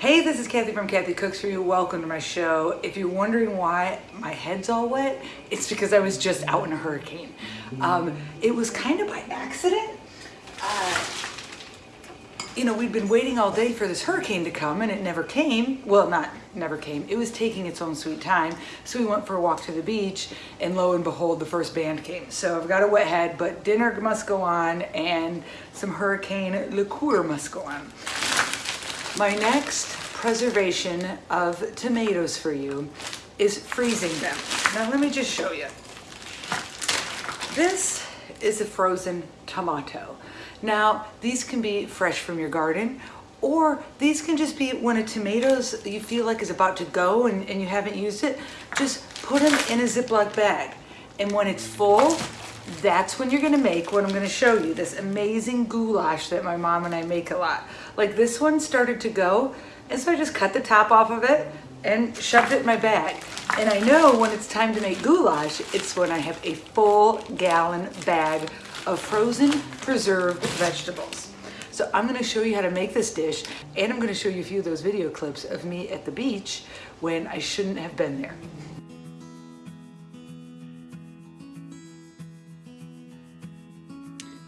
Hey, this is Kathy from Kathy Cooks For You. Welcome to my show. If you're wondering why my head's all wet, it's because I was just out in a hurricane. Um, it was kind of by accident. Uh, you know, we'd been waiting all day for this hurricane to come and it never came. Well, not never came. It was taking its own sweet time. So we went for a walk to the beach and lo and behold, the first band came. So I've got a wet head, but dinner must go on and some hurricane liqueur must go on. My next preservation of tomatoes for you is freezing them. Now let me just show you. This is a frozen tomato. Now these can be fresh from your garden or these can just be when a tomatoes you feel like is about to go and, and you haven't used it, just put them in a Ziploc bag. And when it's full, that's when you're gonna make what I'm gonna show you, this amazing goulash that my mom and I make a lot. Like this one started to go, and so I just cut the top off of it and shoved it in my bag. And I know when it's time to make goulash, it's when I have a full gallon bag of frozen preserved vegetables. So I'm gonna show you how to make this dish, and I'm gonna show you a few of those video clips of me at the beach when I shouldn't have been there.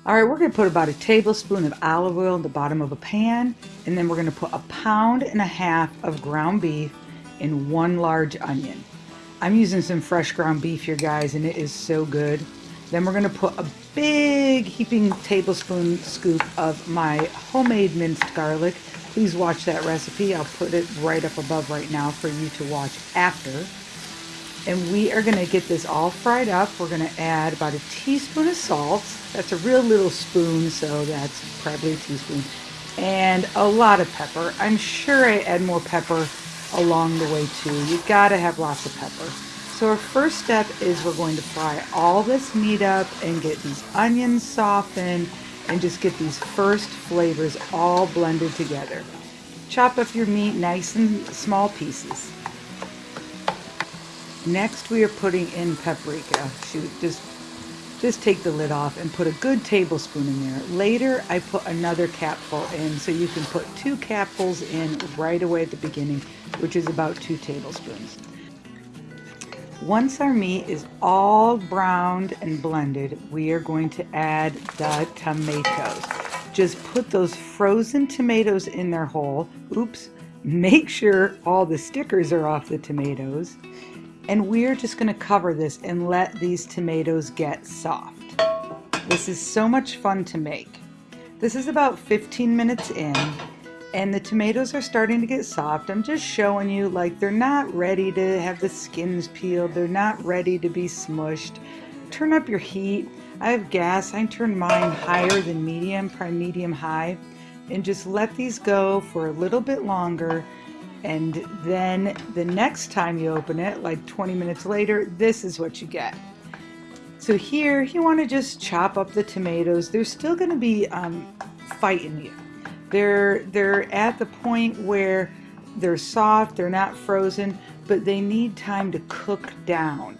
All right, we're gonna put about a tablespoon of olive oil in the bottom of a pan, and then we're gonna put a pound and a half of ground beef in one large onion. I'm using some fresh ground beef here, guys, and it is so good. Then we're gonna put a big heaping tablespoon scoop of my homemade minced garlic. Please watch that recipe. I'll put it right up above right now for you to watch after. And we are gonna get this all fried up. We're gonna add about a teaspoon of salt. That's a real little spoon, so that's probably a teaspoon. And a lot of pepper. I'm sure I add more pepper along the way too. You've gotta have lots of pepper. So our first step is we're going to fry all this meat up and get these onions softened and just get these first flavors all blended together. Chop up your meat nice and small pieces. Next we are putting in paprika. Shoot, just, just take the lid off and put a good tablespoon in there. Later I put another capful in so you can put two capfuls in right away at the beginning, which is about two tablespoons. Once our meat is all browned and blended, we are going to add the tomatoes. Just put those frozen tomatoes in there whole. Oops. Make sure all the stickers are off the tomatoes and we're just going to cover this and let these tomatoes get soft. This is so much fun to make. This is about 15 minutes in and the tomatoes are starting to get soft. I'm just showing you like they're not ready to have the skins peeled. They're not ready to be smushed. Turn up your heat. I have gas. I turn mine higher than medium, probably medium high. And just let these go for a little bit longer and then the next time you open it, like 20 minutes later, this is what you get. So here, you want to just chop up the tomatoes. They're still going to be um, fighting you. They're, they're at the point where they're soft, they're not frozen, but they need time to cook down.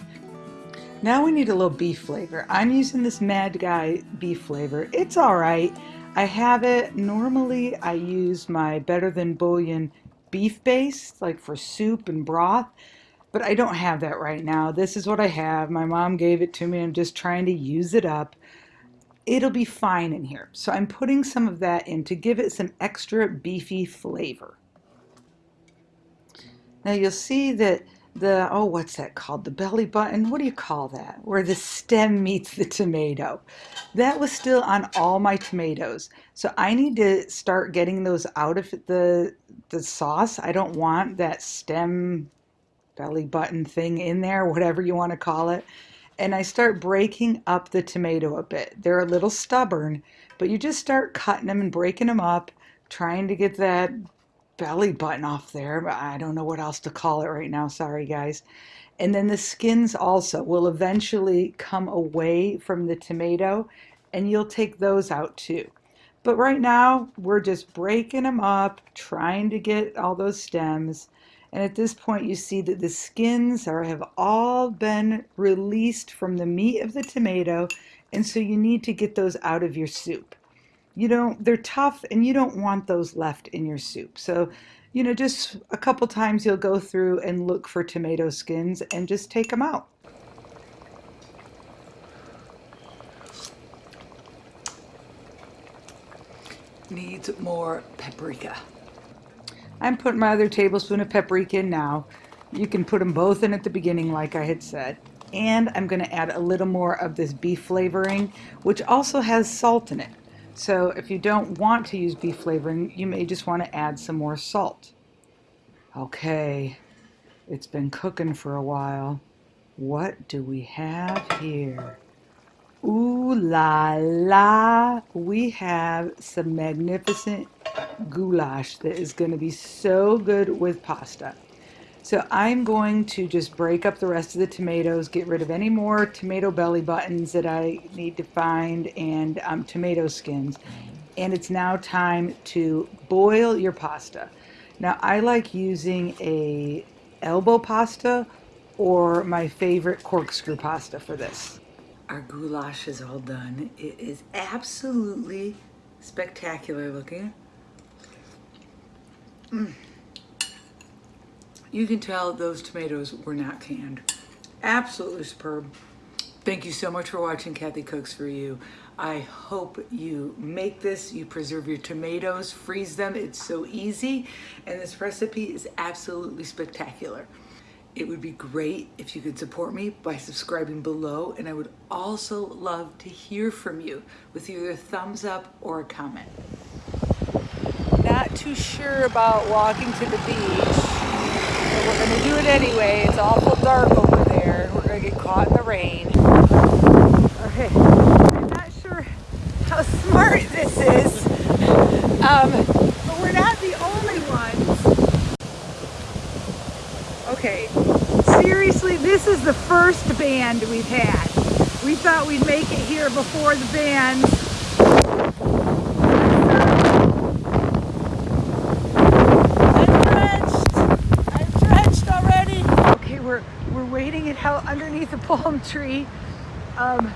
Now we need a little beef flavor. I'm using this Maggi beef flavor. It's all right. I have it. Normally I use my Better Than Bouillon beef base, like for soup and broth, but I don't have that right now. This is what I have. My mom gave it to me. I'm just trying to use it up. It'll be fine in here. So I'm putting some of that in to give it some extra beefy flavor. Now you'll see that the, oh, what's that called? The belly button? What do you call that? Where the stem meets the tomato. That was still on all my tomatoes. So I need to start getting those out of the, the sauce. I don't want that stem belly button thing in there, whatever you want to call it. And I start breaking up the tomato a bit. They're a little stubborn, but you just start cutting them and breaking them up, trying to get that belly button off there. But I don't know what else to call it right now. Sorry, guys. And then the skins also will eventually come away from the tomato and you'll take those out too. But right now, we're just breaking them up, trying to get all those stems. And at this point, you see that the skins are have all been released from the meat of the tomato. And so you need to get those out of your soup you don't they're tough and you don't want those left in your soup so you know, just a couple times you'll go through and look for tomato skins and just take them out. Needs more paprika. I'm putting my other tablespoon of paprika in now. You can put them both in at the beginning like I had said. And I'm going to add a little more of this beef flavoring, which also has salt in it. So if you don't want to use beef flavoring, you may just want to add some more salt. Okay, it's been cooking for a while. What do we have here? Ooh la la, we have some magnificent goulash that is going to be so good with pasta. So I'm going to just break up the rest of the tomatoes, get rid of any more tomato belly buttons that I need to find, and um, tomato skins. And it's now time to boil your pasta. Now I like using a elbow pasta or my favorite corkscrew pasta for this. Our goulash is all done. It is absolutely spectacular looking. Mm. You can tell those tomatoes were not canned. Absolutely superb. Thank you so much for watching Kathy Cooks For You. I hope you make this, you preserve your tomatoes, freeze them. It's so easy. And this recipe is absolutely spectacular. It would be great if you could support me by subscribing below. And I would also love to hear from you with either a thumbs up or a comment. Not too sure about walking to the beach do it anyway. It's awful dark over there. We're gonna get caught in the rain. Okay, I'm not sure how smart this is, um, but we're not the only ones. Okay, seriously, this is the first band we've had. We thought we'd make it here before the bands out underneath a palm tree. Um,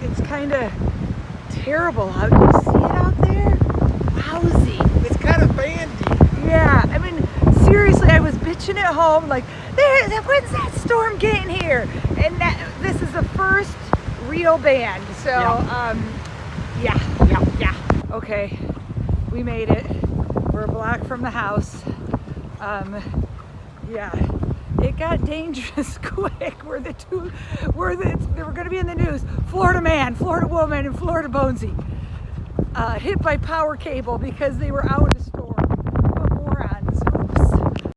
it's kind of terrible out. You see it out there? Lousy. It's kind of bandy. Yeah, I mean, seriously, I was bitching at home like, there, when's that storm getting here? And that, this is the first real band. So, yeah. um, yeah, yeah, yeah. Okay, we made it. We're a block from the house. Um, yeah it got dangerous quick. We're the two, we're the, they were going to be in the news. Florida man, Florida woman, and Florida Bonesy uh, hit by power cable because they were out